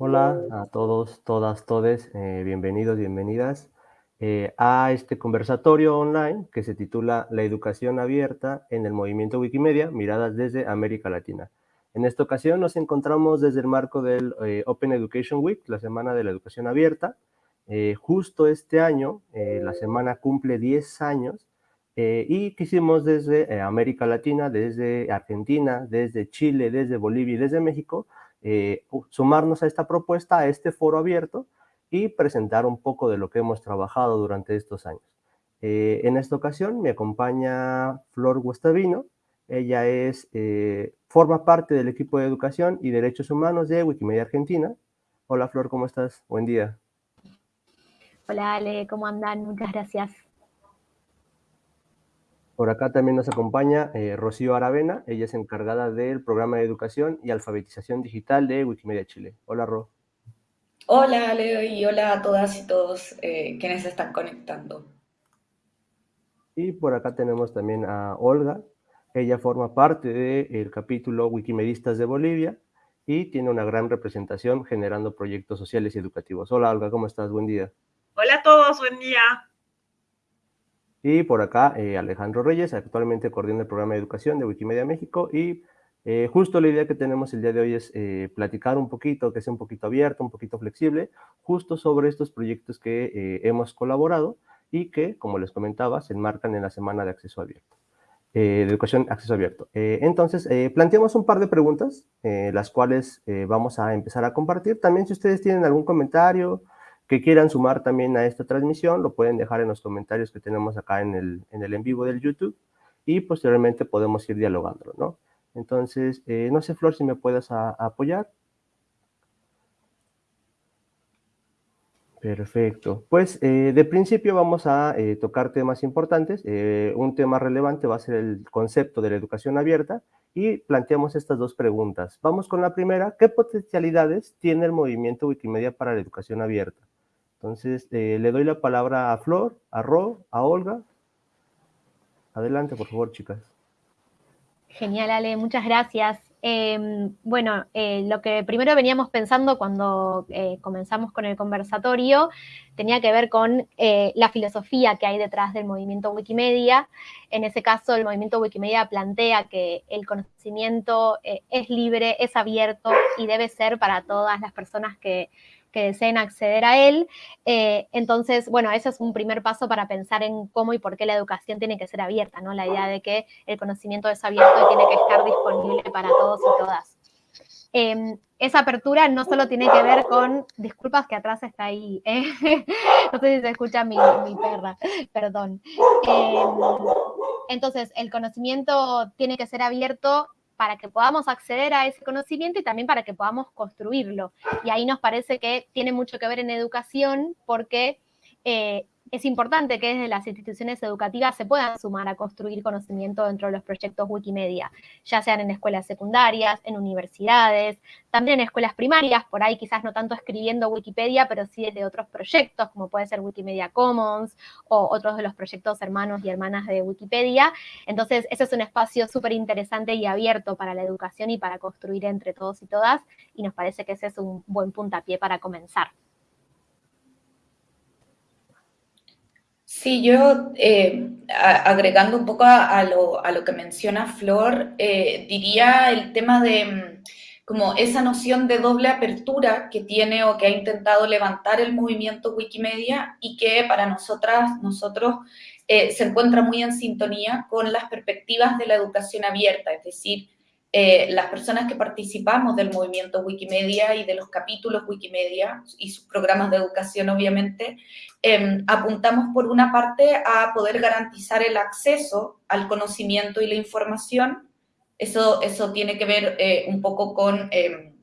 Hola a todos, todas, todes, eh, bienvenidos, bienvenidas eh, a este conversatorio online que se titula La educación abierta en el movimiento Wikimedia, miradas desde América Latina. En esta ocasión nos encontramos desde el marco del eh, Open Education Week, la Semana de la Educación Abierta. justo este año, la semana cumple 10 años y quisimos desde América Latina, desde Argentina, desde Chile, desde Bolivia y desde México, eh, sumarnos a esta propuesta, a este foro abierto y presentar un poco de lo que hemos trabajado durante estos años. Eh, en esta ocasión me acompaña Flor Gustavino, ella es, eh, forma parte del equipo de educación y derechos humanos de Wikimedia Argentina. Hola Flor, ¿cómo estás? Buen día. Hola Ale, ¿cómo andan? Muchas gracias. Por acá también nos acompaña eh, Rocío Aravena, ella es encargada del programa de educación y alfabetización digital de Wikimedia Chile. Hola, Ro. Hola, Leo, y hola a todas y todos eh, quienes se están conectando. Y por acá tenemos también a Olga, ella forma parte del capítulo Wikimedistas de Bolivia y tiene una gran representación generando proyectos sociales y educativos. Hola, Olga, ¿cómo estás? Buen día. Hola a todos, buen día. Y por acá, eh, Alejandro Reyes, actualmente coordina el programa de educación de Wikimedia México y eh, justo la idea que tenemos el día de hoy es eh, platicar un poquito, que sea un poquito abierto, un poquito flexible, justo sobre estos proyectos que hemos colaborado y que, como les comentaba, se enmarcan en la Semana de Acceso Abierto, de Educación Acceso Abierto. entonces, planteamos un par de preguntas, las cuales vamos a empezar a compartir. También si ustedes tienen algún comentario, que quieran sumar también a esta transmisión, lo pueden dejar en los comentarios que tenemos acá en el en, el en vivo del YouTube y posteriormente podemos ir dialogando, ¿no? Entonces, eh, no sé, Flor, si me puedes apoyar. Perfecto. Pues eh, de principio vamos a eh, tocar temas importantes. un tema relevante va a ser el concepto de la educación abierta y planteamos estas dos preguntas. Vamos con la primera. ¿Qué potencialidades tiene el movimiento Wikimedia para la educación abierta? Entonces, eh, le doy la palabra a Flor, a Ro, a Olga. Adelante, por favor, chicas. Genial, Ale, muchas gracias. Em, bueno, eh, lo que primero veníamos pensando cuando eh, comenzamos con el conversatorio tenía que ver con la filosofía que hay detrás del movimiento Wikimedia. En ese caso, el movimiento Wikimedia plantea que el conocimiento es libre, es abierto y debe ser para todas las personas que que deseen acceder a él. Eh, entonces, bueno, ese es un primer paso para pensar en cómo y por qué la educación tiene que ser abierta, ¿no? La idea de que el conocimiento es abierto y tiene que estar disponible para todos y todas. Em, esa apertura no solo tiene que ver con, disculpas que atrás está ahí, ¿eh? no sé si se escucha mi, perra, perdón. Em, entonces, el conocimiento tiene que ser abierto para que podamos acceder a ese conocimiento y también para que podamos construirlo. Y ahí nos parece que tiene mucho que ver en educación porque eh, es importante que desde las instituciones educativas se puedan sumar a construir conocimiento dentro de los proyectos Wikimedia, ya sean en escuelas secundarias, en universidades, también en escuelas primarias, por ahí quizás no tanto escribiendo Wikipedia, pero sí desde otros proyectos, como puede ser Wikimedia Commons o otros de los proyectos hermanos y hermanas de Wikipedia. Entonces, ese es un espacio súper interesante y abierto para la educación y para construir entre todos y todas, y nos parece que ese es un buen puntapié para comenzar. Sí, yo eh, agregando un poco a, lo, que menciona Flor, eh, diría el tema de mm, como esa noción de doble apertura que tiene o que ha intentado levantar el movimiento Wikimedia y que para nosotras, nosotros eh, se encuentra muy en sintonía con las perspectivas de la educación abierta, es decir, eh, las personas que participamos del movimiento Wikimedia y de los capítulos Wikimedia y sus programas de educación, obviamente, em, apuntamos por una parte a poder garantizar el acceso al conocimiento y la información. Eso, eso tiene que ver eh, un poco con em,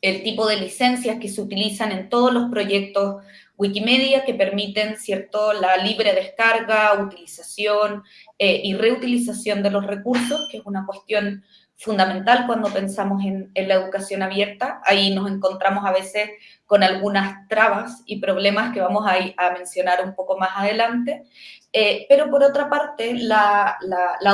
el tipo de licencias que se utilizan en todos los proyectos Wikimedia que permiten, ¿cierto?, la libre descarga, utilización eh, y reutilización de los recursos, que es una cuestión fundamental cuando pensamos en, la educación abierta. Ahí nos encontramos a veces con algunas trabas y problemas que vamos a, mencionar un poco más adelante, Eh, pero por otra parte, la,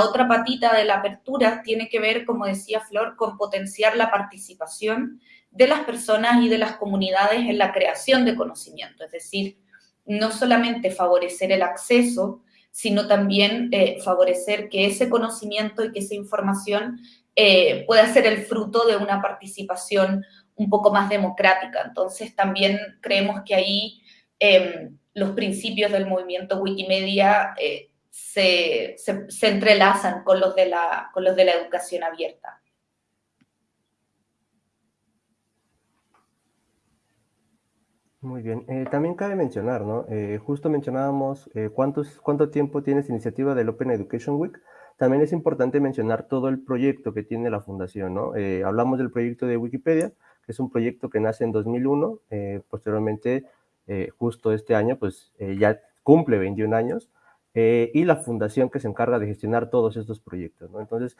otra patita de la apertura tiene que ver, como decía Flor, con potenciar la participación de las personas y de las comunidades en la creación de conocimiento, es decir, no solamente favorecer el acceso, sino también eh, favorecer que ese conocimiento y que esa información eh, pueda ser el fruto de una participación un poco más democrática. Entonces, también creemos que ahí em, los principios del movimiento Wikimedia eh, se, entrelazan con los, de la, con los de la educación abierta. Muy bien. Eh, también cabe mencionar, ¿no? Eh, justo mencionábamos cuántos, cuánto tiempo tiene esta iniciativa del Open Education Week. También es importante mencionar todo el proyecto que tiene la fundación, ¿no? hablamos del proyecto de Wikipedia, que es un proyecto que nace en 2001, posteriormente eh, justo este año, pues eh, ya cumple 21 años, eh, y la fundación que se encarga de gestionar todos estos proyectos. Entonces,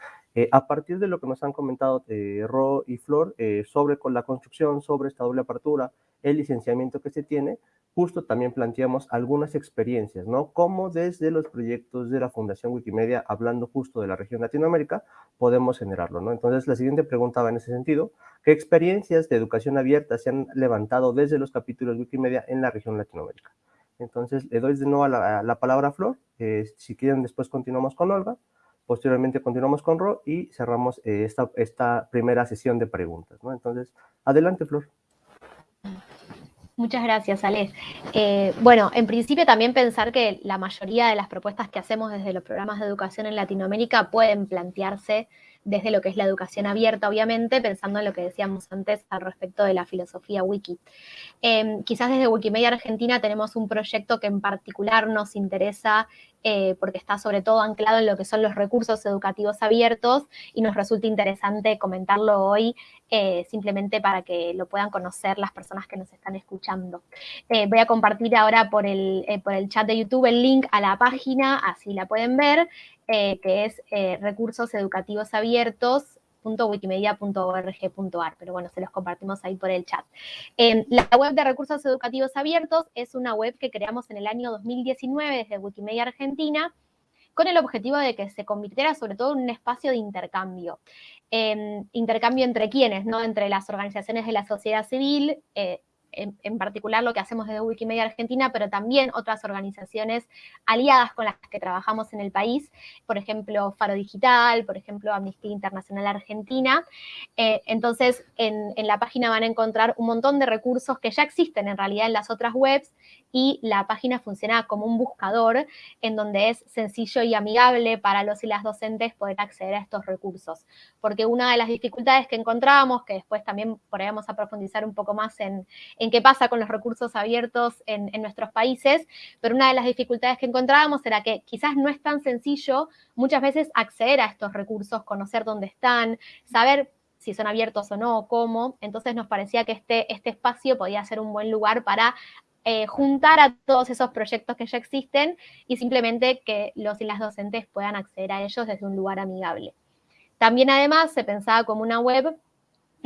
a partir de lo que nos han comentado Ro y Flor sobre con la construcción, sobre esta doble apertura, el licenciamiento que se tiene, justo también planteamos algunas experiencias, ¿no? Cómo desde los proyectos de la Fundación Wikimedia, hablando justo de la región Latinoamérica, podemos generarlo, ¿no? Entonces, la siguiente pregunta va en ese sentido. ¿Qué experiencias de educación abierta se han levantado desde los capítulos Wikimedia en la región Latinoamérica? Entonces, le doy de nuevo la, palabra a Flor. Eh, si quieren, después continuamos con Olga. Posteriormente continuamos con Ro y cerramos eh, esta, primera sesión de preguntas, ¿no? Entonces, adelante, Flor. Muchas gracias, Ale. Eh, bueno, en principio también pensar que la mayoría de las propuestas que hacemos desde los programas de educación en Latinoamérica pueden plantearse desde lo que es la educación abierta, obviamente, pensando en lo que decíamos antes al respecto de la filosofía wiki. Em, quizás desde Wikimedia Argentina tenemos un proyecto que en particular nos interesa eh, porque está sobre todo anclado en lo que son los recursos educativos abiertos y nos resulta interesante comentarlo hoy eh, simplemente para que lo puedan conocer las personas que nos están escuchando. Eh, voy a compartir ahora por el, por el chat de YouTube el link a la página, así la pueden ver, que es recursos educativos abiertos .wikimedia.org.ar, pero bueno, se los compartimos ahí por el chat. la web de recursos educativos abiertos es una web que creamos en el año 2019 desde Wikimedia Argentina, con el objetivo de que se convirtiera sobre todo en un espacio de intercambio. Em, intercambio entre quienes, ¿no? Entre las organizaciones de la sociedad civil, eh, en, particular lo que hacemos desde Wikimedia Argentina, pero también otras organizaciones aliadas con las que trabajamos en el país, por ejemplo, Faro Digital, por ejemplo, Amnistía Internacional Argentina. Eh, entonces, en, la página van a encontrar un montón de recursos que ya existen en realidad en las otras webs y la página funciona como un buscador en donde es sencillo y amigable para los y las docentes poder acceder a estos recursos. Porque una de las dificultades que encontrábamos, que después también podríamos a profundizar un poco más en qué pasa con los recursos abiertos en, en nuestros países, pero una de las dificultades que encontrábamos era que quizás no es tan sencillo muchas veces acceder a estos recursos, conocer dónde están, saber si son abiertos o no, cómo. Entonces nos parecía que este, este espacio podía ser un buen lugar para eh, juntar a todos esos proyectos que ya existen y simplemente que los y las docentes puedan acceder a ellos desde un lugar amigable. También además se pensaba como una web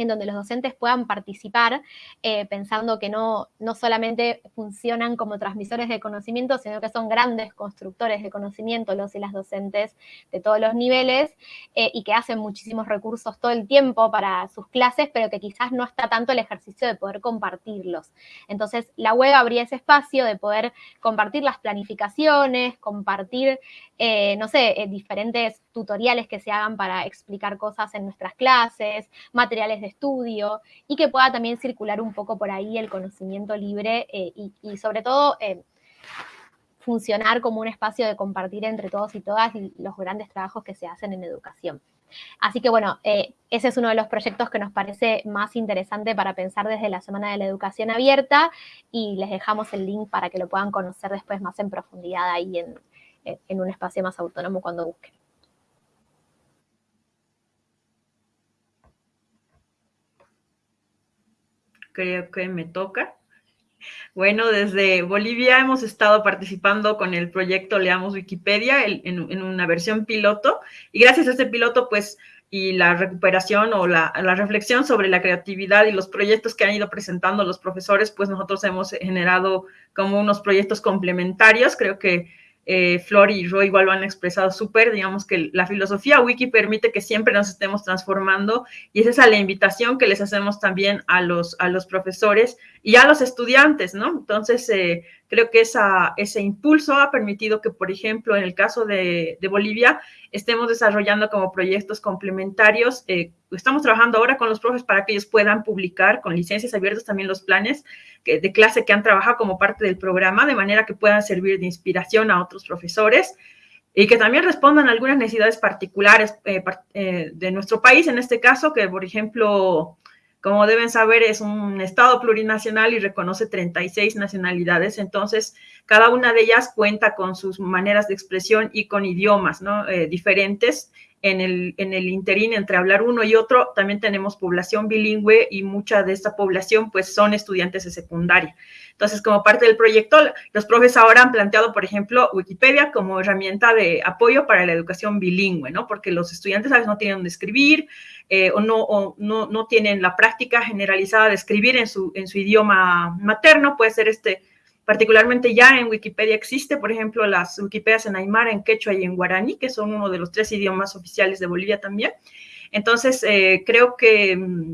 en donde los docentes puedan participar, eh, pensando que no, no solamente funcionan como transmisores de conocimiento, sino que son grandes constructores de conocimiento los y las docentes de todos los niveles eh, y que hacen muchísimos recursos todo el tiempo para sus clases, pero que quizás no está tanto el ejercicio de poder compartirlos. Entonces, la web abría ese espacio de poder compartir las planificaciones, compartir, eh, no sé, diferentes tutoriales que se hagan para explicar cosas en nuestras clases, materiales de estudio y que pueda también circular un poco por ahí el conocimiento libre eh, y, sobre todo eh, funcionar como un espacio de compartir entre todos y todas los grandes trabajos que se hacen en educación. Así que bueno, eh, ese es uno de los proyectos que nos parece más interesante para pensar desde la Semana de la Educación Abierta y les dejamos el link para que lo puedan conocer después más en profundidad ahí en, en un espacio más autónomo cuando busquen. Creo que me toca. Bueno, desde Bolivia hemos estado participando con el proyecto Leamos Wikipedia en, una versión piloto y gracias a este piloto, pues, y la recuperación o la, reflexión sobre la creatividad y los proyectos que han ido presentando los profesores, pues nosotros hemos generado como unos proyectos complementarios. Creo que eh, Flor y Roy igual lo han expresado súper, digamos que la filosofía wiki permite que siempre nos estemos transformando y esa es la invitación que les hacemos también a los, a los profesores y a los estudiantes, ¿no? Entonces, eh, creo que esa, ese impulso ha permitido que, por ejemplo, en el caso de, Bolivia, estemos desarrollando como proyectos complementarios. Eh, estamos trabajando ahora con los profes para que ellos puedan publicar con licencias abiertas también los planes de clase que han trabajado como parte del programa, de manera que puedan servir de inspiración a otros profesores y que también respondan a algunas necesidades particulares eh, de nuestro país, en este caso, que, por ejemplo, como deben saber, es un Estado plurinacional y reconoce 36 nacionalidades, entonces cada una de ellas cuenta con sus maneras de expresión y con idiomas ¿no? Eh, diferentes. En el, en el interín entre hablar uno y otro, también tenemos población bilingüe y mucha de esta población pues son estudiantes de secundaria. Entonces, como parte del proyecto, los profes ahora han planteado, por ejemplo, Wikipedia como herramienta de apoyo para la educación bilingüe, ¿no? Porque los estudiantes a veces no tienen dónde escribir eh, o, no, no, no, tienen la práctica generalizada de escribir en su, en su idioma materno. Puede ser este, particularmente ya en Wikipedia existe, por ejemplo, las Wikipedias en Aymara, en Quechua y en Guaraní, que son uno de los tres idiomas oficiales de Bolivia también. Entonces, eh, creo que mm,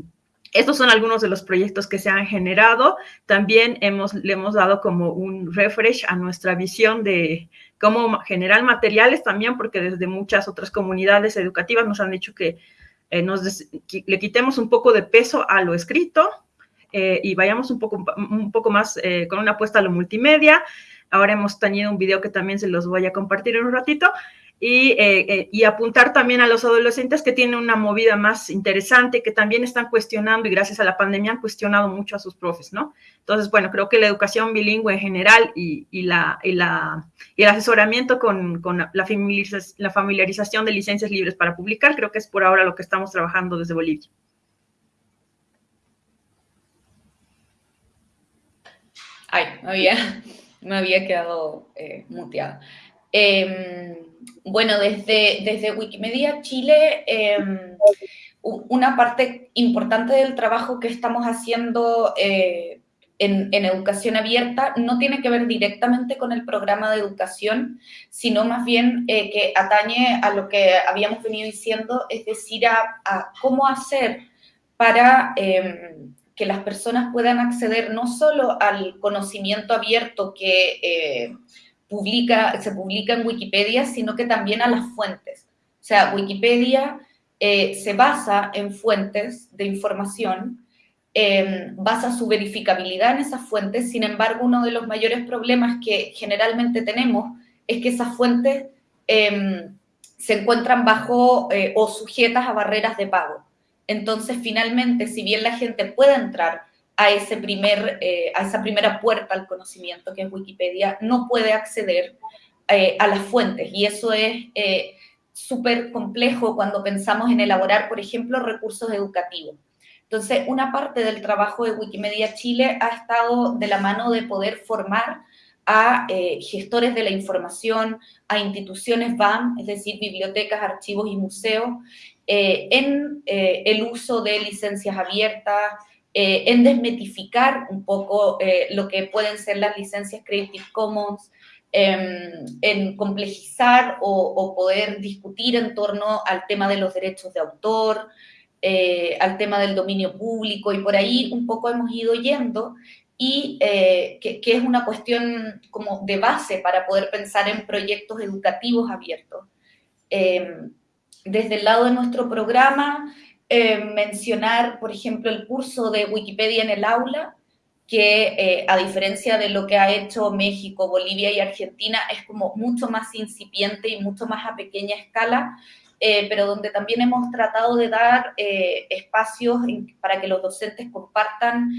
estos son algunos de los proyectos que se han generado. También hemos, le hemos dado como un refresh a nuestra visión de cómo generar materiales también, porque desde muchas otras comunidades educativas nos han dicho que eh, nos le quitemos un poco de peso a lo escrito eh, y vayamos un poco, un poco más eh, con una apuesta a lo multimedia. Ahora hemos tenido un video que también se los voy a compartir en un ratito. Eh, eh, y, apuntar también a los adolescentes que tienen una movida más interesante, que también están cuestionando y gracias a la pandemia han cuestionado mucho a sus profes, ¿no? Entonces, bueno, creo que la educación bilingüe en general y, la, y la, el asesoramiento con, con la, la familiarización de licencias libres para publicar, creo que es por ahora lo que estamos trabajando desde Bolivia. Ay, me había, me había quedado eh, muteada. Em, bueno, desde, desde Wikimedia Chile, em, una parte importante del trabajo que estamos haciendo eh, en, educación abierta no tiene que ver directamente con el programa de educación, sino más bien eh, que atañe a lo que habíamos venido diciendo, es decir, a, cómo hacer para em, que las personas puedan acceder no solo al conocimiento abierto que eh, publica, se publica en Wikipedia, sino que también a las fuentes. O sea, Wikipedia eh, se basa en fuentes de información, em, basa su verificabilidad en esas fuentes, sin embargo, uno de los mayores problemas que generalmente tenemos es que esas fuentes em, se encuentran bajo eh, o sujetas a barreras de pago. Entonces, finalmente, si bien la gente puede entrar a, ese primer, eh, a esa primera puerta al conocimiento que es Wikipedia, no puede acceder eh, a las fuentes. Y eso es eh, súper complejo cuando pensamos en elaborar, por ejemplo, recursos educativos. Entonces, una parte del trabajo de Wikimedia Chile ha estado de la mano de poder formar a gestores de la información, a instituciones BAM, es decir, bibliotecas, archivos y museos, en el uso de licencias abiertas, eh, en desmetificar un poco eh, lo que pueden ser las licencias Creative Commons, em, en complejizar o, poder discutir en torno al tema de los derechos de autor, eh, al tema del dominio público, y por ahí un poco hemos ido yendo, y que, que, es una cuestión como de base para poder pensar en proyectos educativos abiertos. Em, desde el lado de nuestro programa, eh, mencionar, por ejemplo, el curso de Wikipedia en el aula, que eh, a diferencia de lo que ha hecho México, Bolivia y Argentina, es como mucho más incipiente y mucho más a pequeña escala, eh, pero donde también hemos tratado de dar espacios para que los docentes compartan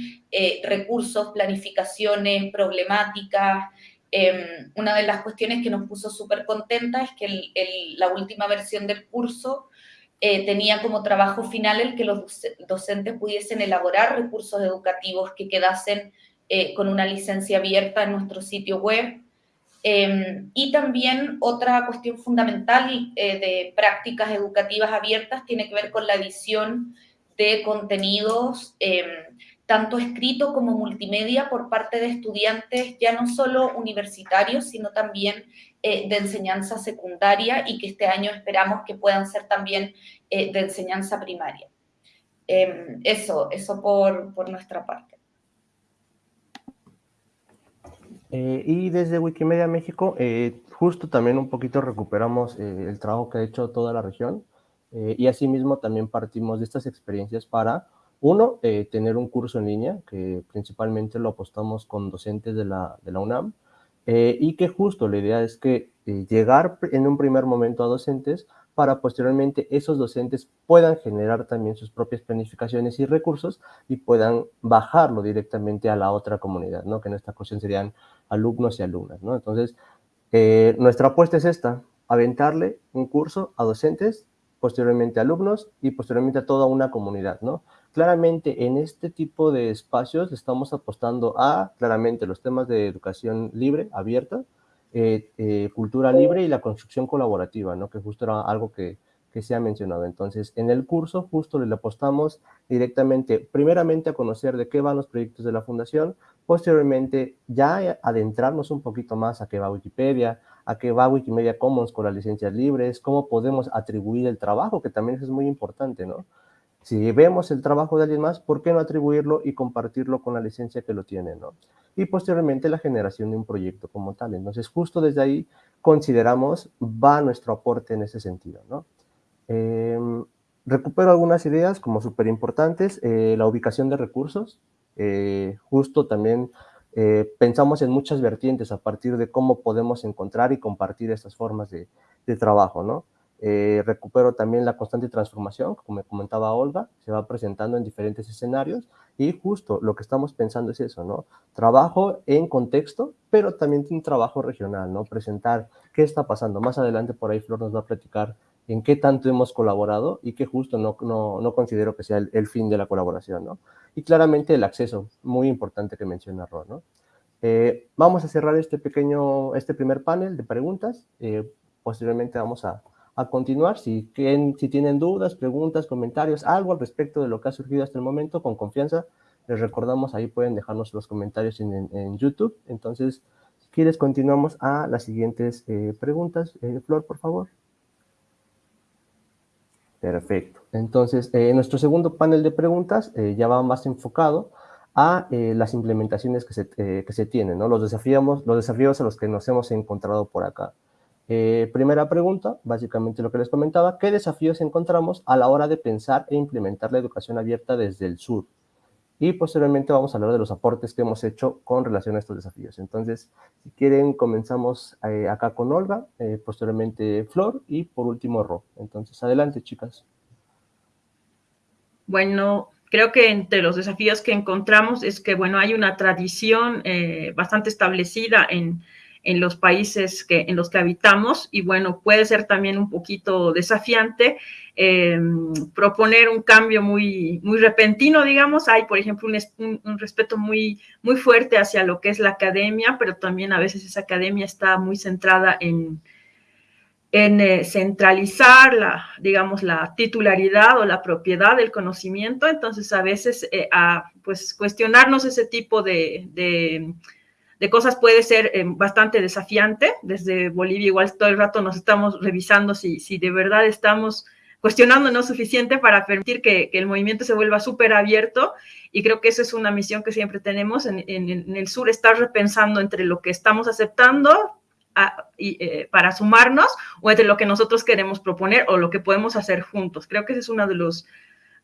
recursos, planificaciones, problemáticas. Em, una de las cuestiones que nos puso súper contenta es que la última versión del curso eh, tenía como trabajo final el que los docentes pudiesen elaborar recursos educativos que quedasen eh, con una licencia abierta en nuestro sitio web. Em, y también otra cuestión fundamental eh, de prácticas educativas abiertas tiene que ver con la edición de contenidos, em, tanto escrito como multimedia, por parte de estudiantes ya no solo universitarios, sino también de enseñanza secundaria y que este año esperamos que puedan ser también de enseñanza primaria. Em, eso, eso por, por nuestra parte. Eh, y desde Wikimedia México, eh, justo también un poquito recuperamos eh, el trabajo que ha hecho toda la región y asimismo también partimos de estas experiencias para, uno, tener un curso en línea, que principalmente lo apostamos con docentes de la, UNAM, y que justo la idea es que llegar en un primer momento a docentes para posteriormente esos docentes puedan generar también sus propias planificaciones y recursos y puedan bajarlo directamente a la otra comunidad, ¿no? que en esta ocasión serían alumnos y alumnas. ¿no? Entonces, eh, nuestra apuesta es esta, aventarle un curso a docentes, posteriormente a alumnos y posteriormente a toda una comunidad. ¿no? Claramente en este tipo de espacios estamos apostando a, claramente, los temas de educación libre, abierta, eh, eh, cultura libre y la construcción colaborativa, ¿no? que justo era algo que, que se ha mencionado. Entonces, en el curso justo le apostamos directamente, primeramente a conocer de qué van los proyectos de la fundación, posteriormente ya adentrarnos un poquito más a qué va Wikipedia, a qué va Wikimedia Commons con las licencias libres, cómo podemos atribuir el trabajo, que también es muy importante, ¿no? Si vemos el trabajo de alguien más, ¿por qué no atribuirlo y compartirlo con la licencia que lo tiene, ¿no? y posteriormente la generación de un proyecto como tal. Entonces, justo desde ahí consideramos va nuestro aporte en ese sentido. ¿no? Em, recupero algunas ideas como súper importantes, eh, la ubicación de recursos, eh, justo también eh, pensamos en muchas vertientes a partir de cómo podemos encontrar y compartir estas formas de, de trabajo, ¿no? Eh, recupero también la constante transformación, como me comentaba Olga, se va presentando en diferentes escenarios y justo lo que estamos pensando es eso, ¿no? Trabajo en contexto, pero también un trabajo regional, ¿no? Presentar qué está pasando. Más adelante por ahí Flor nos va a platicar en qué tanto hemos colaborado y que justo no, no, no considero que sea el, fin de la colaboración, ¿no? Y claramente el acceso, muy importante que menciona Ron, ¿no? Eh, vamos a cerrar este pequeño, este primer panel de preguntas. Eh, posteriormente vamos a, a continuar. Si, tienen dudas, preguntas, comentarios, algo al respecto de lo que ha surgido hasta el momento, con confianza, les recordamos, ahí pueden dejarnos los comentarios en, YouTube. Entonces, si quieres, continuamos a las siguientes eh, preguntas. Eh, Flor, por favor. Perfecto. Entonces, eh, nuestro segundo panel de preguntas ya va más enfocado a las implementaciones que se, que se tienen, ¿no? Los desafíos, los desafíos a los que nos hemos encontrado por acá. Eh, primera pregunta, básicamente lo que les comentaba, ¿qué desafíos encontramos a la hora de pensar e implementar la educación abierta desde el sur? Y posteriormente vamos a hablar de los aportes que hemos hecho con relación a estos desafíos. Entonces, si quieren, comenzamos eh, acá con Olga, eh, posteriormente Flor y por último Ro. Entonces, adelante, chicas. Bueno, creo que entre los desafíos que encontramos es que, bueno, hay una tradición bastante establecida en en los países que, en los que habitamos y bueno, puede ser también un poquito desafiante em, proponer un cambio muy, muy repentino, digamos. Hay, por ejemplo, un, un, respeto muy, muy fuerte hacia lo que es la academia, pero también a veces esa academia está muy centrada en, en eh, centralizar la, digamos, la titularidad o la propiedad del conocimiento. Entonces, a veces, eh, a, pues, cuestionarnos ese tipo de de cosas puede ser eh, bastante desafiante. Desde Bolivia igual todo el rato nos estamos revisando si, si de verdad estamos cuestionándonos suficiente para permitir que, el movimiento se vuelva súper abierto y creo que esa es una misión que siempre tenemos en, el sur, estar repensando entre lo que estamos aceptando y, eh, para sumarnos o entre lo que nosotros queremos proponer o lo que podemos hacer juntos. Creo que ese es uno de los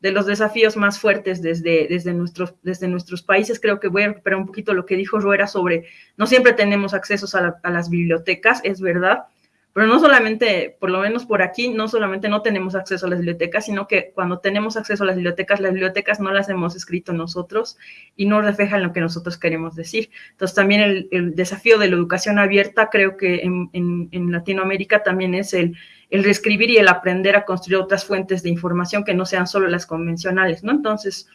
de los desafíos más fuertes desde, desde, nuestros, desde nuestros países. Creo que voy a recuperar un poquito lo que dijo Ruera sobre no siempre tenemos accesos a, las bibliotecas, es verdad, pero no solamente, por lo menos por aquí, no solamente no tenemos acceso a las bibliotecas, sino que cuando tenemos acceso a las bibliotecas, las bibliotecas no las hemos escrito nosotros y no reflejan lo que nosotros queremos decir. Entonces también el, el desafío de la educación abierta creo que en, en Latinoamérica también es el el reescribir y el aprender a construir otras fuentes de información que no sean solo las convencionales, ¿no? Entonces,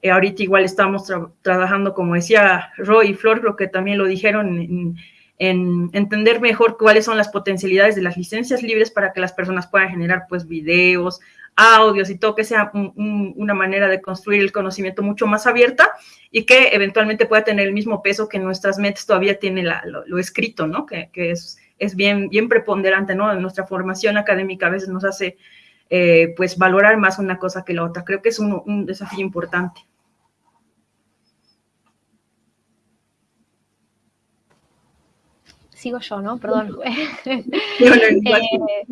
eh, ahorita igual estamos trabajando, como decía Roy y Flor, creo que también lo dijeron, en, entender mejor cuáles son las potencialidades de las licencias libres para que las personas puedan generar, pues, videos, audios y todo, que sea una manera de construir el conocimiento mucho más abierta y que eventualmente pueda tener el mismo peso que nuestras metas todavía tiene lo, escrito, ¿no? Que, es bien, bien preponderante, ¿no? En nuestra formación académica a veces nos hace, eh, pues, valorar más una cosa que la otra. Creo que es un, un desafío importante. Sigo yo, ¿no? Perdón. eh,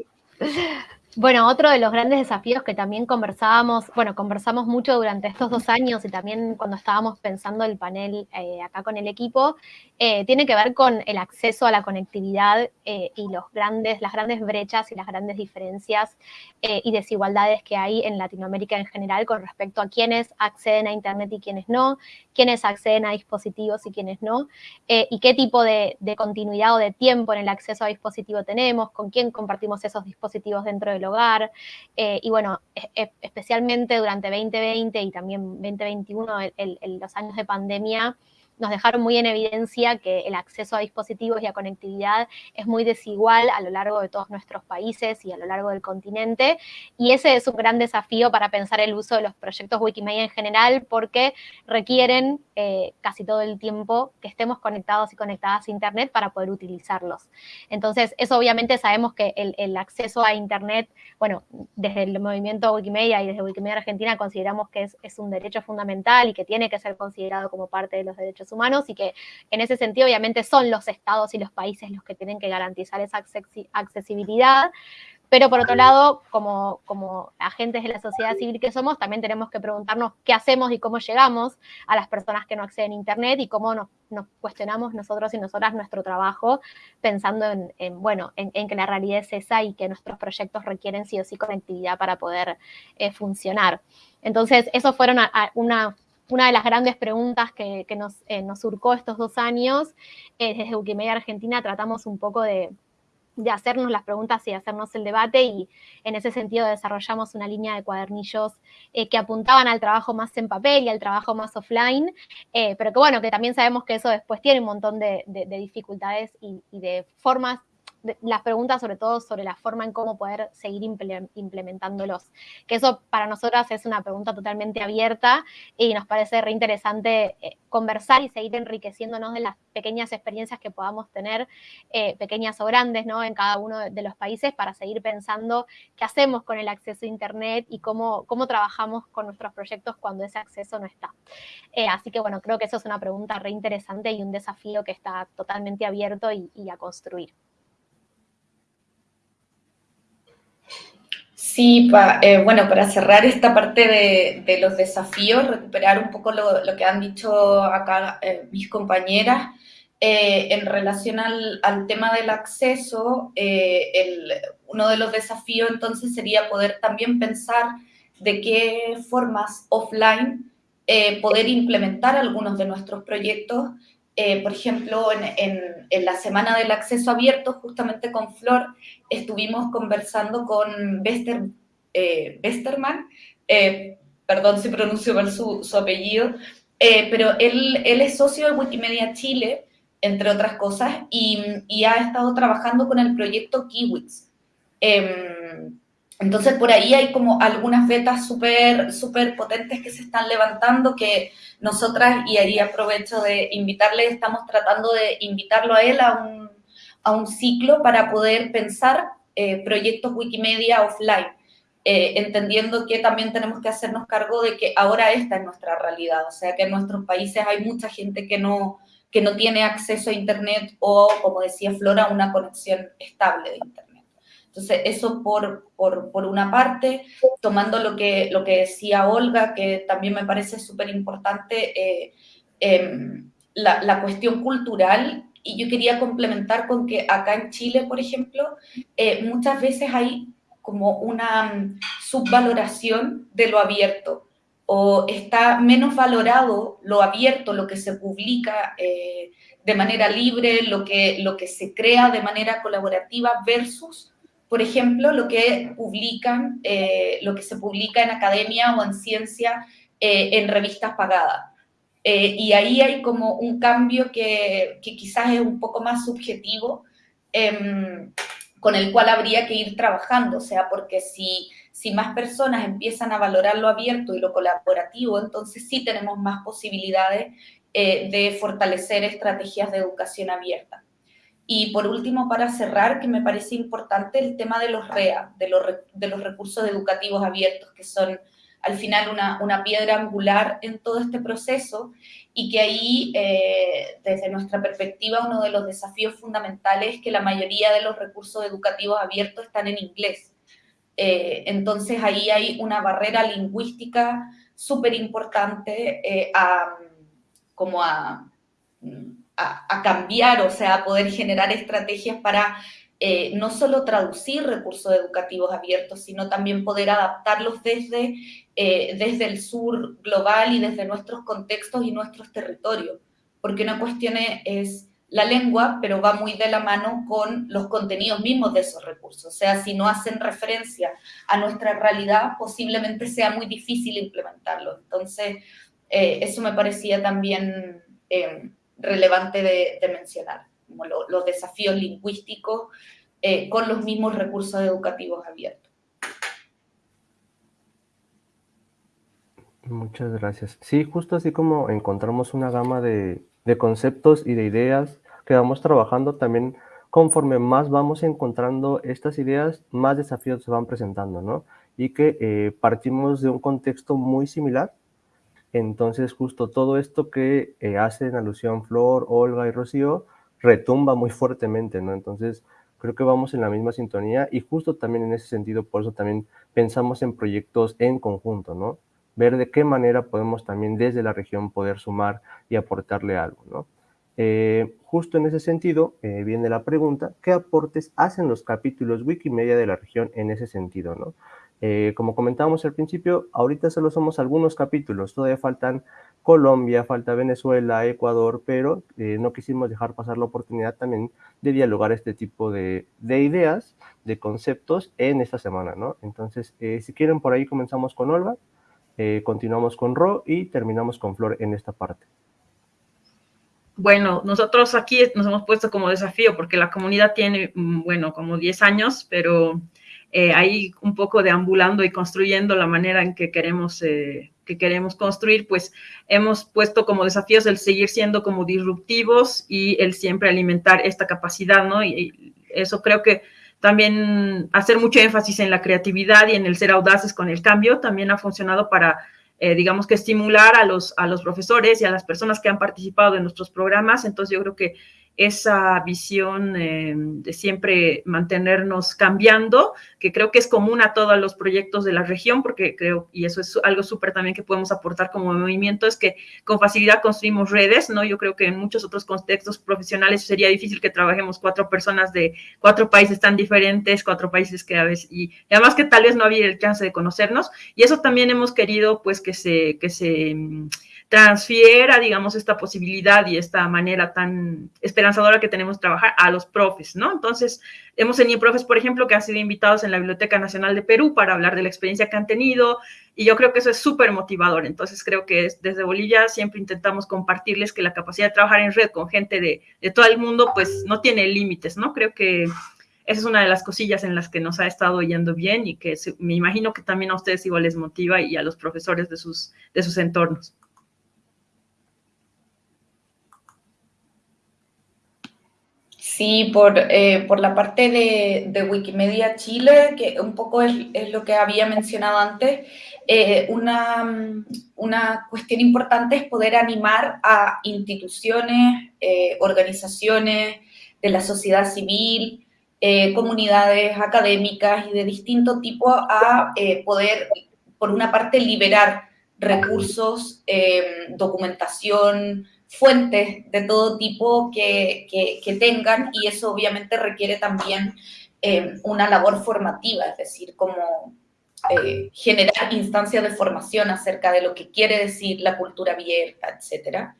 bueno, otro de los grandes desafíos que también conversábamos, bueno, conversamos mucho durante estos dos años y también cuando estábamos pensando el panel eh, acá con el equipo, eh, tiene que ver con el acceso a la conectividad eh, y los grandes, las grandes brechas y las grandes diferencias y desigualdades que hay en Latinoamérica en general con respecto a quienes acceden a Internet y quienes no, quienes acceden a dispositivos y quienes no, y qué tipo de, continuidad o de tiempo en el acceso a dispositivos tenemos, con quién compartimos esos dispositivos dentro hogar. Eh, y bueno, especialmente durante 2020 y también 2021, los años de pandemia, nos dejaron muy en evidencia que el acceso a dispositivos y a conectividad es muy desigual a lo largo de todos nuestros países y a lo largo del continente. Y ese es un gran desafío para pensar el uso de los proyectos Wikimedia en general, porque requieren eh, casi todo el tiempo que estemos conectados y conectadas a Internet para poder utilizarlos. Entonces, eso obviamente sabemos que el, acceso a Internet, bueno, desde el movimiento Wikimedia y desde Wikimedia Argentina consideramos que es, es un derecho fundamental y que tiene que ser considerado como parte de los derechos humanos y que en ese sentido obviamente son los estados y los países los que tienen que garantizar esa accesibilidad, pero por otro lado, como, como agentes de la sociedad civil que somos, también tenemos que preguntarnos qué hacemos y cómo llegamos a las personas que no acceden a Internet y cómo nos, cuestionamos nosotros y nosotras nuestro trabajo pensando en, bueno, en, que la realidad es esa y que nuestros proyectos requieren sí o sí conectividad para poder eh, funcionar. Entonces, eso fueron una, una de las grandes preguntas que, eh, nos, surcó estos dos años. Eh, desde Wikimedia Argentina tratamos un poco de, hacernos las preguntas y hacernos el debate y en ese sentido desarrollamos una línea de cuadernillos eh, que apuntaban al trabajo más en papel y al trabajo más offline, pero que bueno, que también sabemos que eso después tiene un montón de, dificultades y, y de formas las preguntas sobre todo sobre la forma en cómo poder seguir implementándolos. Que eso para nosotras es una pregunta totalmente abierta y nos parece reinteresante eh, conversar y seguir enriqueciéndonos de las pequeñas experiencias que podamos tener, eh, pequeñas o grandes, ¿no? En cada uno de los países para seguir pensando qué hacemos con el acceso a Internet y cómo, cómo trabajamos con nuestros proyectos cuando ese acceso no está. Eh, así que bueno, creo que eso es una pregunta reinteresante y un desafío que está totalmente abierto y a construir. Sí, eh, bueno, para cerrar esta parte de, los desafíos, recuperar un poco lo, que han dicho acá eh, mis compañeras, eh, en relación al, tema del acceso, uno de los desafíos entonces sería poder también pensar de qué formas offline poder implementar algunos de nuestros proyectos eh, por ejemplo, en, la Semana del Acceso Abierto, justamente con Flor, estuvimos conversando con Bester, eh, Besterman, eh, perdón si pronuncio mal su, apellido, pero él, él, es socio de Wikimedia Chile, entre otras cosas, y, y ha estado trabajando con el proyecto Kiwix. Entonces, por ahí hay como algunas vetas súper súper potentes que se están levantando que nosotras, y ahí aprovecho de invitarle, estamos tratando de invitarlo a él a un, a un ciclo para poder pensar eh, proyectos Wikimedia offline, eh, entendiendo que también tenemos que hacernos cargo de que ahora esta es nuestra realidad, o sea que en nuestros países hay mucha gente que no, que no tiene acceso a Internet o, como decía Flora, una conexión estable de Internet. Entonces, eso por, por, una parte, tomando lo que, lo que decía Olga, que también me parece súper importante, eh, em, la, la, cuestión cultural, y yo quería complementar con que acá en Chile, por ejemplo, eh, muchas veces hay como una mm, subvaloración de lo abierto, o está menos valorado lo abierto, lo que se publica eh, de manera libre, lo que, lo que se crea de manera colaborativa versus por ejemplo, lo que publican, eh, lo que se publica en academia o en ciencia eh, en revistas pagadas. Eh, y ahí hay como un cambio que, que, quizás es un poco más subjetivo, em, con el cual habría que ir trabajando, o sea, porque si, si más personas empiezan a valorar lo abierto y lo colaborativo, entonces sí tenemos más posibilidades de fortalecer estrategias de educación abierta. Y por último, para cerrar, que me parece importante el tema de los REA, de los, de los recursos educativos abiertos, que son al final una, una piedra angular en todo este proceso y que ahí, eh, desde nuestra perspectiva, uno de los desafíos fundamentales es que la mayoría de los recursos educativos abiertos están en inglés. Eh, entonces ahí hay una barrera lingüística súper importante eh, como a, a, cambiar, o sea, a poder generar estrategias para no solo traducir recursos educativos abiertos, sino también poder adaptarlos desde eh, desde el sur global y desde nuestros contextos y nuestros territorios, porque una cuestión es la lengua, pero va muy de la mano con los contenidos mismos de esos recursos. O sea, si no hacen referencia a nuestra realidad, posiblemente sea muy difícil implementarlo. Entonces, eh, eso me parecía también eh, relevante de, mencionar, como los desafíos lingüísticos con los mismos recursos educativos abiertos. Muchas gracias. Sí, justo así como encontramos una gama de, conceptos y de ideas que vamos trabajando, también conforme más vamos encontrando estas ideas, más desafíos se van presentando, ¿no? Y que eh, partimos de un contexto muy similar. Entonces, justo todo esto que eh, hacen alusión Flor, Olga y Rocío, retumba muy fuertemente, ¿no? Entonces, creo que vamos en la misma sintonía y justo también en ese sentido, por eso también pensamos en proyectos en conjunto, ¿no? ver de qué manera podemos también desde la región poder sumar y aportarle algo, ¿no? Eh, justo en ese sentido eh, viene la pregunta, ¿qué aportes hacen los capítulos Wikimedia de la región en ese sentido, no? Eh, como comentábamos al principio, ahorita solo somos algunos capítulos, todavía faltan Colombia, falta Venezuela, Ecuador, pero no quisimos dejar pasar la oportunidad también de dialogar este tipo de, de ideas, de conceptos en esta semana, ¿no? Entonces, si quieren, por ahí comenzamos con Olga. Eh, continuamos con Ro y terminamos con Flor en esta parte. Bueno, nosotros aquí nos hemos puesto como desafío porque la comunidad tiene, mm, bueno, como 10 años, pero eh, ahí un poco deambulando y construyendo la manera en que queremos, eh, que queremos construir, pues hemos puesto como desafíos el seguir siendo como disruptivos y el siempre alimentar esta capacidad, ¿no? y eso creo que también hacer mucho énfasis en la creatividad y en el ser audaces con el cambio también ha funcionado para, eh, digamos que estimular a los, a los profesores y a las personas que han participado en nuestros programas. Entonces yo creo que esa visión eh, de siempre mantenernos cambiando, que creo que es común a todos los proyectos de la región, porque creo, y eso es algo súper también que podemos aportar como movimiento, es que con facilidad construimos redes, ¿no? Yo creo que en muchos otros contextos profesionales sería difícil que trabajemos cuatro personas de cuatro países tan diferentes, cuatro países que a veces, y, además que tal vez no había el chance de conocernos, y eso también hemos querido, pues, que se, que se transfiera, digamos, esta posibilidad y esta manera tan esperanzadora que tenemos de trabajar a los profes, ¿no? Entonces, hemos tenido profes, por ejemplo, que han sido invitados en la Biblioteca Nacional de Perú para hablar de la experiencia que han tenido y yo creo que eso es súper motivador. Entonces, creo que desde Bolivia siempre intentamos compartirles que la capacidad de trabajar en red con gente de, de todo el mundo, pues, no tiene límites, ¿no? Creo que esa es una de las cosillas en las que nos ha estado yendo bien y que me imagino que también a ustedes igual les motiva y a los profesores de sus, de sus entornos. Sí, por, eh, por la parte de, Wikimedia Chile, que un poco es, lo que había mencionado antes, eh, una, una, cuestión importante es poder animar a instituciones, eh, organizaciones de la sociedad civil, comunidades académicas y de distinto tipo a poder, por una parte, liberar recursos, documentación, fuentes de todo tipo que, que, tengan y eso obviamente requiere también eh, una labor formativa, es decir, como eh, generar instancias de formación acerca de lo que quiere decir la cultura abierta, etc.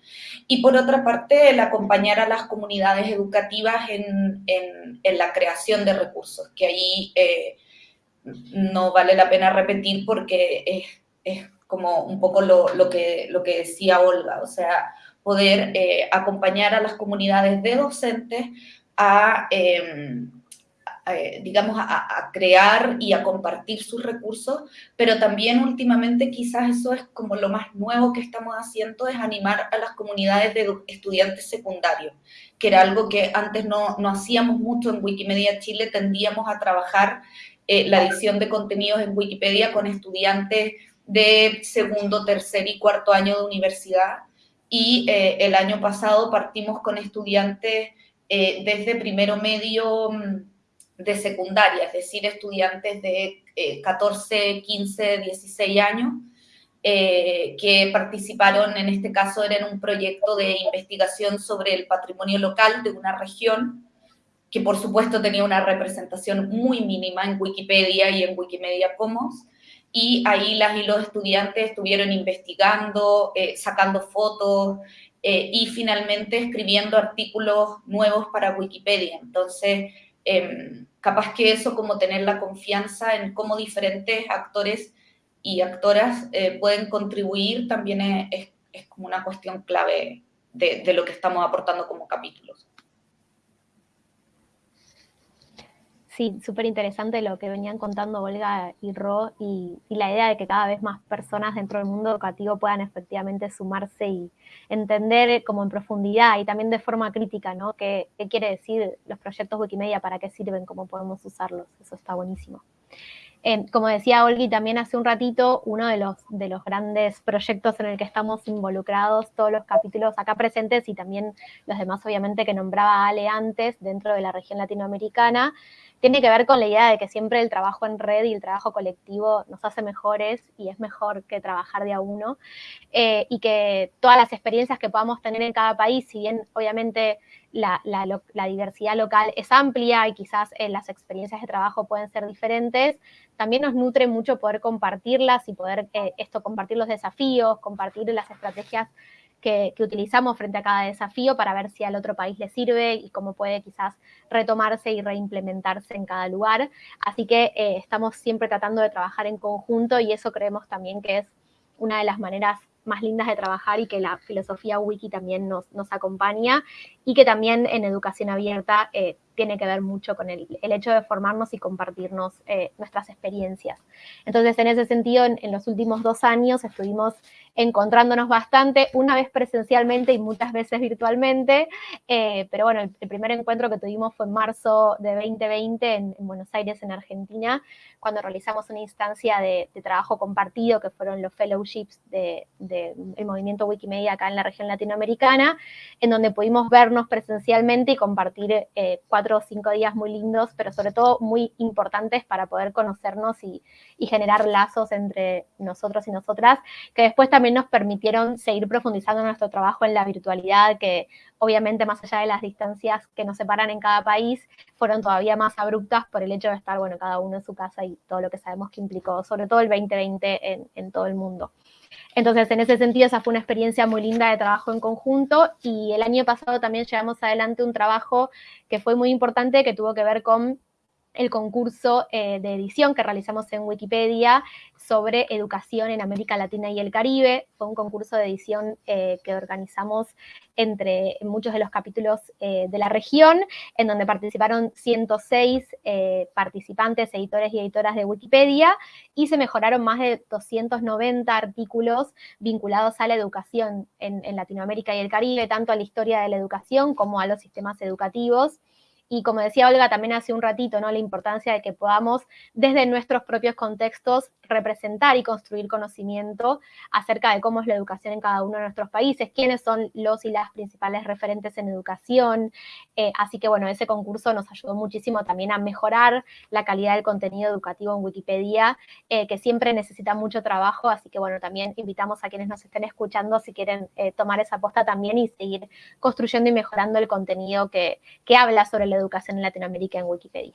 Y por otra parte, el acompañar a las comunidades educativas en, en, en la creación de recursos, que ahí eh, no vale la pena repetir porque es, es como un poco lo, lo, que, lo que decía Olga, o sea, poder eh, acompañar a las comunidades de docentes a, em, digamos, a, crear y a compartir sus recursos, pero también últimamente quizás eso es como lo más nuevo que estamos haciendo, es animar a las comunidades de estudiantes secundarios, que era algo que antes no, no hacíamos mucho en Wikimedia Chile, tendíamos a trabajar eh, la edición de contenidos en Wikipedia con estudiantes de segundo, tercer y cuarto año de universidad, y eh, el año pasado partimos con estudiantes eh, desde primero medio mm, de secundaria, es decir, estudiantes de 14, 15, 16 años, eh, que participaron, en este caso era en un proyecto de investigación sobre el patrimonio local de una región, que por supuesto tenía una representación muy mínima en Wikipedia y en Wikimedia Commons, y ahí las y los estudiantes estuvieron investigando, eh, sacando fotos, eh, y finalmente escribiendo artículos nuevos para Wikipedia. Entonces, em, capaz que eso, como tener la confianza en cómo diferentes actores y actoras eh, pueden contribuir, también es, es, como una cuestión clave de, de lo que estamos aportando como capítulos. Sí, súper interesante lo que venían contando Olga y Ro y, la idea de que cada vez más personas dentro del mundo educativo puedan efectivamente sumarse y entender como en profundidad y también de forma crítica, ¿no? ¿Qué, qué quiere decir los proyectos Wikimedia, para qué sirven, cómo podemos usarlos? Eso está buenísimo. Eh, como decía Olgi también hace un ratito, uno de los, de los grandes proyectos en el que estamos involucrados, todos los capítulos acá presentes y también los demás obviamente que nombraba Ale antes dentro de la región latinoamericana, tiene que ver con la idea de que siempre el trabajo en red y el trabajo colectivo nos hace mejores y es mejor que trabajar de a uno eh, y que todas las experiencias que podamos tener en cada país, si bien obviamente la, diversidad local es amplia y quizás eh, las experiencias de trabajo pueden ser diferentes, también nos nutre mucho poder compartirlas y poder eh, esto, compartir los desafíos, compartir las estrategias que, utilizamos frente a cada desafío para ver si al otro país le sirve y cómo puede quizás retomarse y reimplementarse en cada lugar. Así que eh, estamos siempre tratando de trabajar en conjunto y eso creemos también que es una de las maneras más lindas de trabajar y que la filosofía wiki también nos, acompaña y que también en educación abierta eh, tiene que ver mucho con el, hecho de formarnos y compartirnos eh, nuestras experiencias. Entonces, en ese sentido, en, los últimos dos años estuvimos encontrándonos bastante, una vez presencialmente y muchas veces virtualmente, eh, pero bueno, el, primer encuentro que tuvimos fue en marzo de 2020 en, Buenos Aires, en Argentina, cuando realizamos una instancia de, trabajo compartido, que fueron los fellowships del de, movimiento Wikimedia acá en la región latinoamericana, en donde pudimos presencialmente y compartir eh, cuatro o cinco días muy lindos, pero sobre todo muy importantes para poder conocernos y, y generar lazos entre nosotros y nosotras, que después también nos permitieron seguir profundizando nuestro trabajo en la virtualidad, que obviamente más allá de las distancias que nos separan en cada país, fueron todavía más abruptas por el hecho de estar, bueno, cada uno en su casa y todo lo que sabemos que implicó, sobre todo el 2020 en, en todo el mundo. Entonces, en ese sentido, esa fue una experiencia muy linda de trabajo en conjunto y el año pasado también llevamos adelante un trabajo que fue muy importante, que tuvo que ver con el concurso eh, de edición que realizamos en Wikipedia sobre educación en América Latina y el Caribe. Fue un concurso de edición eh, que organizamos entre muchos de los capítulos eh, de la región, en donde participaron 106 participantes, editores y editoras de Wikipedia, y se mejoraron más de 290 artículos vinculados a la educación en, en Latinoamérica y el Caribe, tanto a la historia de la educación como a los sistemas educativos y como decía Olga también hace un ratito, ¿no? la importancia de que podamos desde nuestros propios contextos representar y construir conocimiento acerca de cómo es la educación en cada uno de nuestros países, quiénes son los y las principales referentes en educación. Eh, así que bueno, ese concurso nos ayudó muchísimo también a mejorar la calidad del contenido educativo en Wikipedia, eh, que siempre necesita mucho trabajo, así que bueno, también invitamos a quienes nos estén escuchando si quieren eh, tomar esa aposta también y seguir construyendo y mejorando el contenido que, que habla sobre la educación en Latinoamérica en Wikipedia.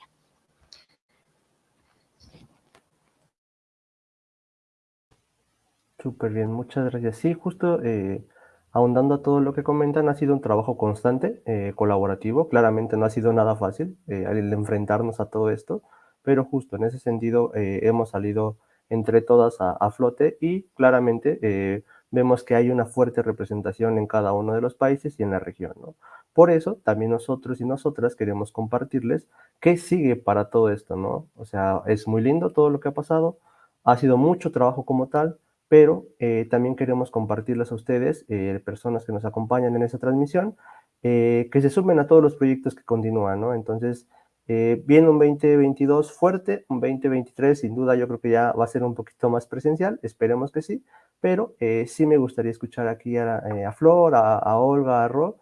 Súper bien, muchas gracias. Sí, justo eh, ahondando a todo lo que comentan, ha sido un trabajo constante, eh, colaborativo. Claramente no ha sido nada fácil eh, el enfrentarnos a todo esto, pero justo en ese sentido hemos salido entre todas a, a flote y claramente vemos que hay una fuerte representación en cada uno de los países y en la región. ¿no? Por eso, también nosotros y nosotras queremos compartirles qué sigue para todo esto, ¿no? O sea, es muy lindo todo lo que ha pasado, ha sido mucho trabajo como tal, pero eh, también queremos compartirles a ustedes, eh, personas que nos acompañan en esta transmisión, eh, que se sumen a todos los proyectos que continúan, ¿no? Entonces, viene un 2022 fuerte, un 2023 sin duda yo creo que ya va a ser un poquito más presencial, esperemos que sí, pero sí me gustaría escuchar aquí a, Flor, a, a, Olga, a Ro,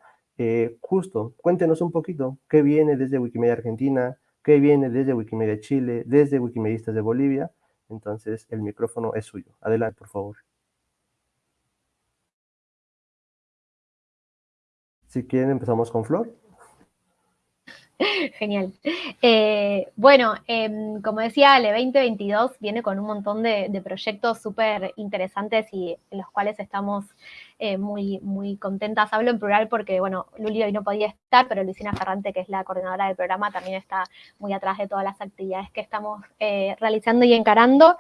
justo, cuéntenos un poquito qué viene desde Wikimedia Argentina, qué viene desde Wikimedia Chile, desde Wikimedistas de Bolivia, entonces, el micrófono es suyo. Adelante, por favor. Si quieren, empezamos con Flor. Genial. Eh, bueno, em, como decía, el 2022 viene con un montón de, proyectos súper interesantes y en los cuales estamos eh, muy, muy contentas. Hablo en plural porque, bueno, Luli hoy no podía estar, pero Luciana Ferrante, que es la coordinadora del programa, también está muy atrás de todas las actividades que estamos eh, realizando y encarando.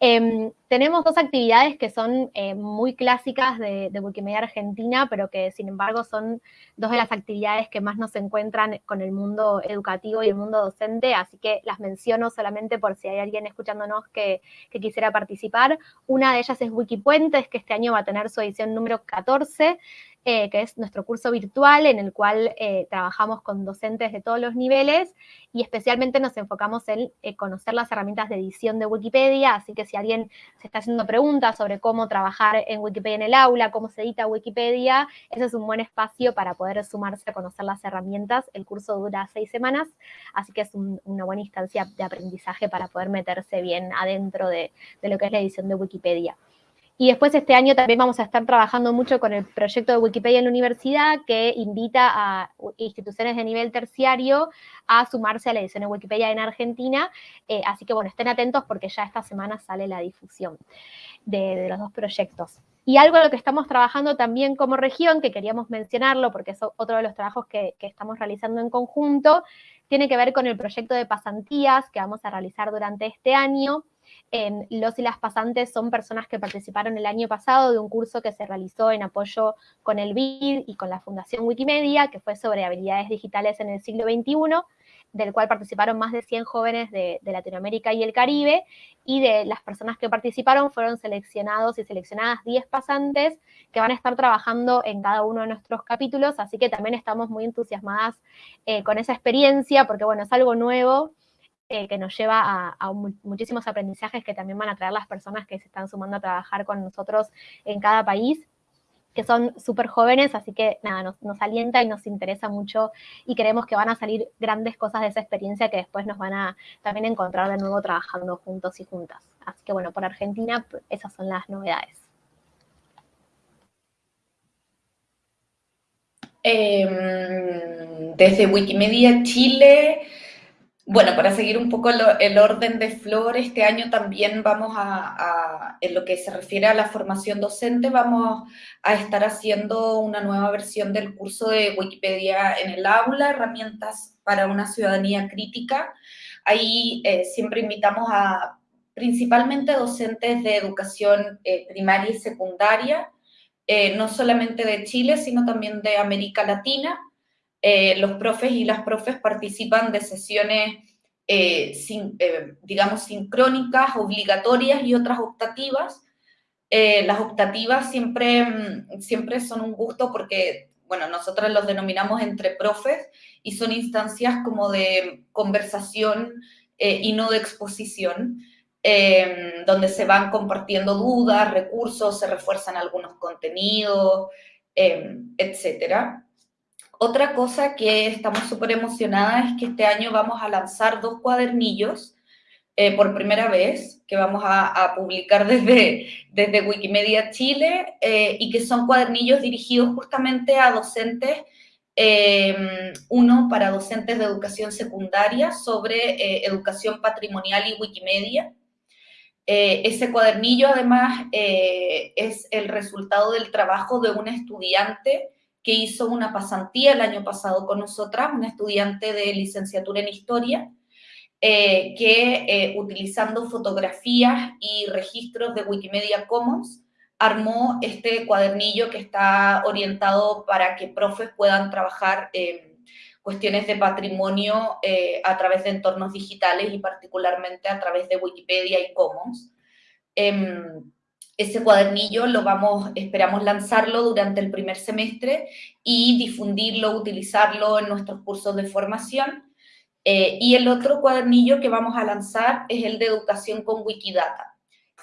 Em, tenemos dos actividades que son eh, muy clásicas de, Wikimedia Argentina, pero que sin embargo son dos de las actividades que más nos encuentran con el mundo educativo y el mundo docente, así que las menciono solamente por si hay alguien escuchándonos que, quisiera participar. Una de ellas es Wikipuentes, que este año va a tener su edición número 14, eh, que es nuestro curso virtual en el cual eh, trabajamos con docentes de todos los niveles y especialmente nos enfocamos en conocer las herramientas de edición de Wikipedia, así que si alguien se está haciendo preguntas sobre cómo trabajar en Wikipedia en el aula, cómo se edita Wikipedia, ese es un buen espacio para poder sumarse a conocer las herramientas. El curso dura seis semanas, así que es una buena instancia de aprendizaje para poder meterse bien adentro de lo que es la edición de Wikipedia. Y después este año también vamos a estar trabajando mucho con el proyecto de Wikipedia en la universidad que invita a instituciones de nivel terciario a sumarse a la edición de Wikipedia en Argentina. Eh, así que bueno, estén atentos porque ya esta semana sale la difusión de, los dos proyectos. Y algo en lo que estamos trabajando también como región, que queríamos mencionarlo porque es otro de los trabajos que, que estamos realizando en conjunto, tiene que ver con el proyecto de pasantías que vamos a realizar durante este año los y las pasantes son personas que participaron el año pasado de un curso que se realizó en apoyo con el BID y con la Fundación Wikimedia, que fue sobre habilidades digitales en el siglo XXI, del cual participaron más de 100 jóvenes de, Latinoamérica y el Caribe, y de las personas que participaron fueron seleccionados y seleccionadas 10 pasantes que van a estar trabajando en cada uno de nuestros capítulos, así que también estamos muy entusiasmadas eh, con esa experiencia, porque bueno, es algo nuevo, eh, que nos lleva a, muchísimos aprendizajes que también van a traer las personas que se están sumando a trabajar con nosotros en cada país que son súper jóvenes, así que nada, nos, alienta y nos interesa mucho y creemos que van a salir grandes cosas de esa experiencia que después nos van a también encontrar de nuevo trabajando juntos y juntas. Así que bueno, por Argentina esas son las novedades. Em, desde Wikimedia Chile bueno, para seguir un poco el, orden de Flor, este año también vamos a, en lo que se refiere a la formación docente, vamos a estar haciendo una nueva versión del curso de Wikipedia en el aula, herramientas para una ciudadanía crítica. Ahí eh, siempre invitamos a principalmente docentes de educación eh, primaria y secundaria, eh, no solamente de Chile, sino también de América Latina, eh, los profes y las profes participan de sesiones, eh, eh, digamos, sincrónicas, obligatorias y otras optativas. las optativas siempre, mm, siempre son un gusto porque, bueno, nosotros los denominamos entre profes y son instancias como de conversación y no de exposición. donde se van compartiendo dudas, recursos, se refuerzan algunos contenidos, etcétera. Otra cosa que estamos súper emocionadas es que este año vamos a lanzar dos cuadernillos eh, por primera vez, que vamos a, publicar desde, desde Wikimedia Chile, eh, y que son cuadernillos dirigidos justamente a docentes, eh, uno para docentes de educación secundaria sobre educación patrimonial y Wikimedia. ese cuadernillo además es el resultado del trabajo de un estudiante que hizo una pasantía el año pasado con nosotras, una estudiante de licenciatura en historia, eh, que eh, utilizando fotografías y registros de Wikimedia Commons armó este cuadernillo que está orientado para que profes puedan trabajar cuestiones de patrimonio eh, a través de entornos digitales y particularmente a través de Wikipedia y Commons. Ese cuadernillo lo vamos, esperamos lanzarlo durante el primer semestre y difundirlo, utilizarlo en nuestros cursos de formación. Eh, y el otro cuadernillo que vamos a lanzar es el de educación con Wikidata,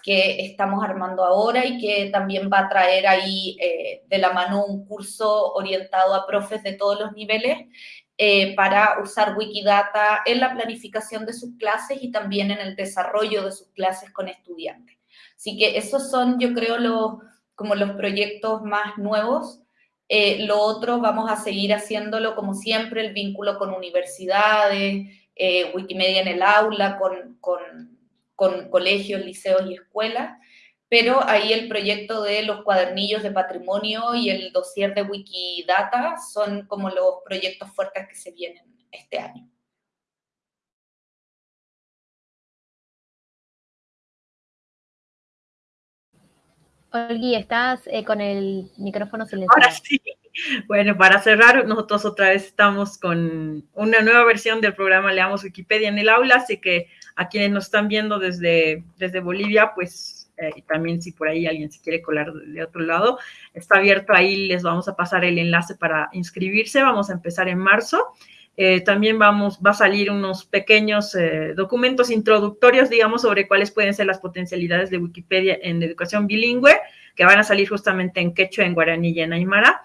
que estamos armando ahora y que también va a traer ahí eh, de la mano un curso orientado a profes de todos los niveles eh, para usar Wikidata en la planificación de sus clases y también en el desarrollo de sus clases con estudiantes. Así que esos son, yo creo, los, como los proyectos más nuevos. Eh, lo otro, vamos a seguir haciéndolo como siempre, el vínculo con universidades, eh, Wikimedia en el aula, con, con, con colegios, liceos y escuelas pero ahí el proyecto de los cuadernillos de patrimonio y el dossier de Wikidata son como los proyectos fuertes que se vienen este año. Olgui, estás eh, con el micrófono silenciado. Ahora sí. Bueno, para cerrar, nosotros otra vez estamos con una nueva versión del programa Leamos Wikipedia en el aula, así que a quienes nos están viendo desde, desde Bolivia, pues eh, también si por ahí alguien se quiere colar de otro lado, está abierto ahí, les vamos a pasar el enlace para inscribirse, vamos a empezar en marzo. Eh, también vamos, va a salir unos pequeños eh, documentos introductorios, digamos, sobre cuáles pueden ser las potencialidades de Wikipedia en educación bilingüe, que van a salir justamente en quechua, en guaraní y en aymara.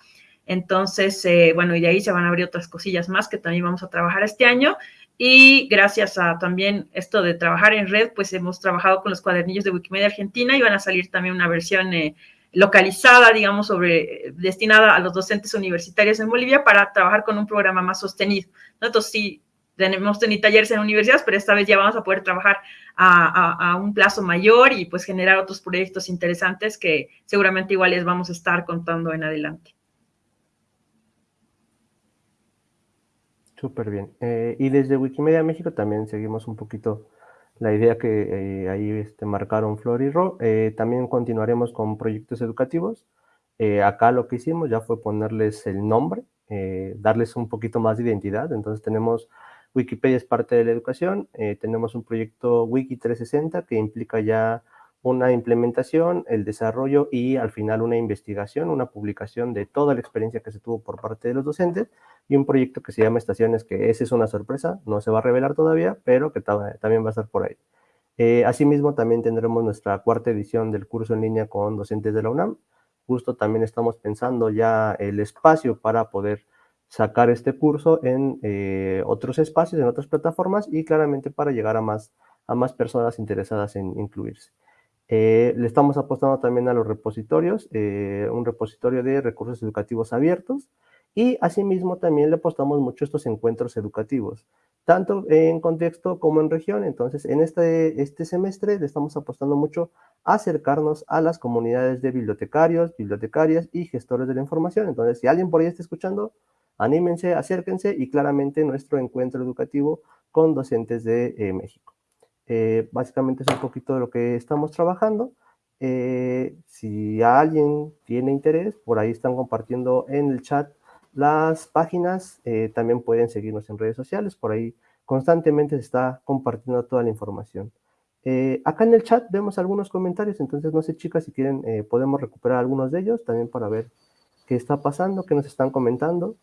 Entonces, bueno, y de ahí se van a abrir otras cosillas más que también vamos a trabajar este año. Y gracias a también esto de trabajar en red, pues hemos trabajado con los cuadernillos de Wikimedia Argentina y van a salir también una versión eh, localizada, digamos, sobre, destinada a los docentes universitarios en Bolivia para trabajar con un programa más sostenido. Entonces, sí, tenemos tenido talleres en universidades, pero esta vez ya vamos a poder trabajar a, a, un plazo mayor y pues generar otros proyectos interesantes que seguramente igual les vamos a estar contando en adelante. Súper bien. Eh, y desde Wikimedia México también seguimos un poquito la idea que eh, ahí este, marcaron Flor y Ro. Eh, también continuaremos con proyectos educativos. acá lo que hicimos ya fue ponerles el nombre, darles un poquito más de identidad. Entonces tenemos Wikipedia es parte de la educación, tenemos un proyecto Wiki 360 que implica ya una implementación, el desarrollo y al final una investigación, una publicación de toda la experiencia que se tuvo por parte de los docentes y un proyecto que se llama Estaciones, que ese es una sorpresa, no se va a revelar todavía, pero que también va a estar por ahí. Eh, asimismo, también tendremos nuestra cuarta edición del curso en línea con docentes de la UNAM. Justo también estamos pensando ya el espacio para poder sacar este curso en eh, otros espacios, en otras plataformas y claramente para llegar a más, a más personas interesadas en incluirse. Eh, le estamos apostando también a los repositorios, eh, un repositorio de recursos educativos abiertos y asimismo también le apostamos mucho a estos encuentros educativos, tanto en contexto como en región. Entonces, en este, este semestre le estamos apostando mucho a acercarnos a las comunidades de bibliotecarios, bibliotecarias y gestores de la información. Entonces, si alguien por ahí está escuchando, anímense, acérquense y claramente nuestro encuentro educativo con docentes de eh, México. Eh, básicamente es un poquito de lo que estamos trabajando. Eh, si alguien tiene interés, por ahí están compartiendo en el chat las páginas. Eh, también pueden seguirnos en redes sociales. Por ahí constantemente se está compartiendo toda la información. acá en el chat vemos algunos comentarios, entonces no sé chicas si quieren, podemos recuperar algunos de ellos también para ver qué está pasando, qué nos están comentando.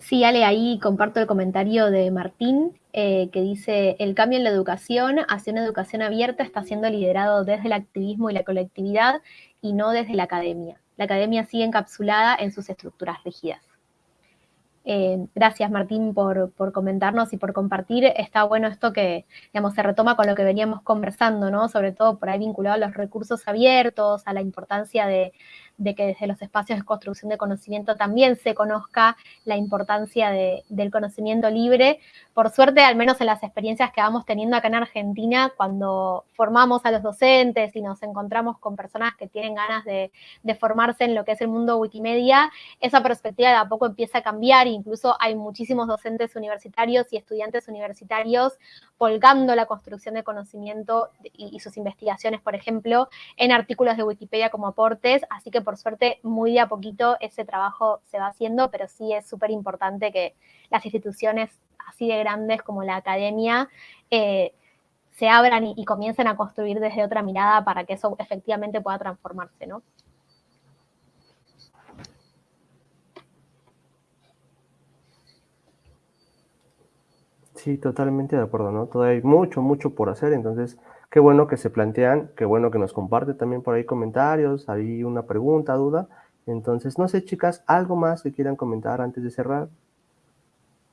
Sí, Ale, ahí comparto el comentario de Martín, eh, que dice, el cambio en la educación hacia una educación abierta está siendo liderado desde el activismo y la colectividad y no desde la academia. La academia sigue encapsulada en sus estructuras rígidas. Eh, gracias, Martín, por, comentarnos y por compartir. Está bueno esto que, digamos, se retoma con lo que veníamos conversando, ¿no? Sobre todo por ahí vinculado a los recursos abiertos, a la importancia de, de que desde los espacios de construcción de conocimiento también se conozca la importancia del conocimiento libre. Por suerte, al menos en las experiencias que vamos teniendo acá en Argentina, cuando formamos a los docentes y nos encontramos con personas que tienen ganas de, formarse en lo que es el mundo Wikimedia, esa perspectiva de a poco empieza a cambiar, incluso hay muchísimos docentes universitarios y estudiantes universitarios volcando la construcción de conocimiento y, sus investigaciones, por ejemplo, en artículos de Wikipedia como aportes, así que suerte muy de a poquito ese trabajo se va haciendo, pero sí es súper importante que las instituciones así de grandes como la academia eh, se abran y, comiencen a construir desde otra mirada para que eso efectivamente pueda transformarse, ¿no? Sí, totalmente de acuerdo, ¿no? Todavía hay mucho, mucho por hacer, entonces Qué bueno que se plantean, qué bueno que nos comparte también por ahí comentarios, hay una pregunta, duda. Entonces, no sé, chicas, ¿algo más que quieran comentar antes de cerrar?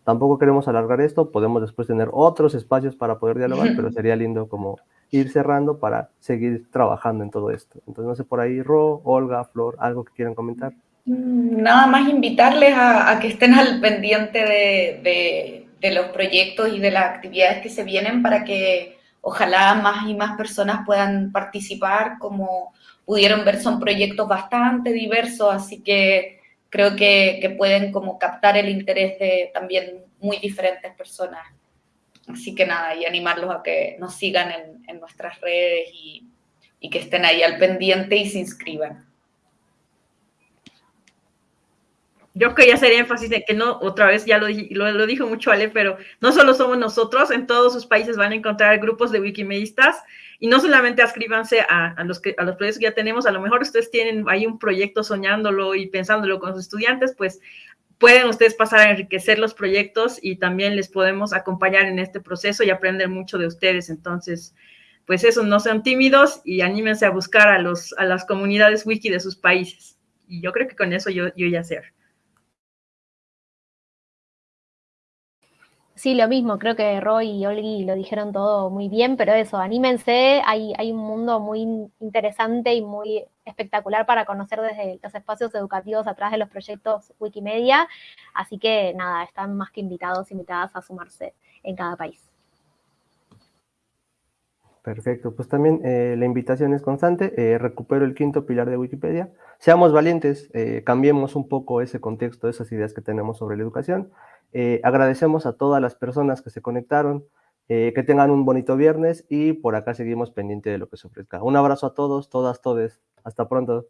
Tampoco queremos alargar esto, podemos después tener otros espacios para poder dialogar, pero sería lindo como ir cerrando para seguir trabajando en todo esto. Entonces, no sé, por ahí, Ro, Olga, Flor, ¿algo que quieran comentar? Mm, nada más invitarles a, que estén al pendiente de, de los proyectos y de las actividades que se vienen para que ojalá más y más personas puedan participar. Como pudieron ver, son proyectos bastante diversos, así que creo que, pueden como captar el interés de también muy diferentes personas. Así que nada, y animarlos a que nos sigan en, nuestras redes y, y que estén ahí al pendiente y se inscriban. Yo quería hacer énfasis en que no, otra vez ya lo, lo, dijo mucho Ale, pero no solo somos nosotros, en todos sus países van a encontrar grupos de wikimedistas y no solamente ascríbanse a, los que, a los proyectos que ya tenemos, a lo mejor ustedes tienen ahí un proyecto soñándolo y pensándolo con sus estudiantes, pues pueden ustedes pasar a enriquecer los proyectos y también les podemos acompañar en este proceso y aprender mucho de ustedes. Entonces, pues eso, no sean tímidos y anímense a buscar a, los, a las comunidades wiki de sus países. Y yo creo que con eso yo, yo ya sé. Sí, lo mismo, creo que Roy y Olgi lo dijeron todo muy bien, pero eso, anímense, hay, un mundo muy interesante y muy espectacular para conocer desde los espacios educativos atrás de los proyectos Wikimedia, así que nada, están más que invitados, invitadas a sumarse en cada país. Perfecto, pues también eh, la invitación es constante, eh, recupero el quinto pilar de Wikipedia, seamos valientes, eh, cambiemos un poco ese contexto, esas ideas que tenemos sobre la educación, eh, agradecemos a todas las personas que se conectaron, eh, que tengan un bonito viernes y por acá seguimos pendiente de lo que se ofrezca. Un abrazo a todos, todas, todes. Hasta pronto.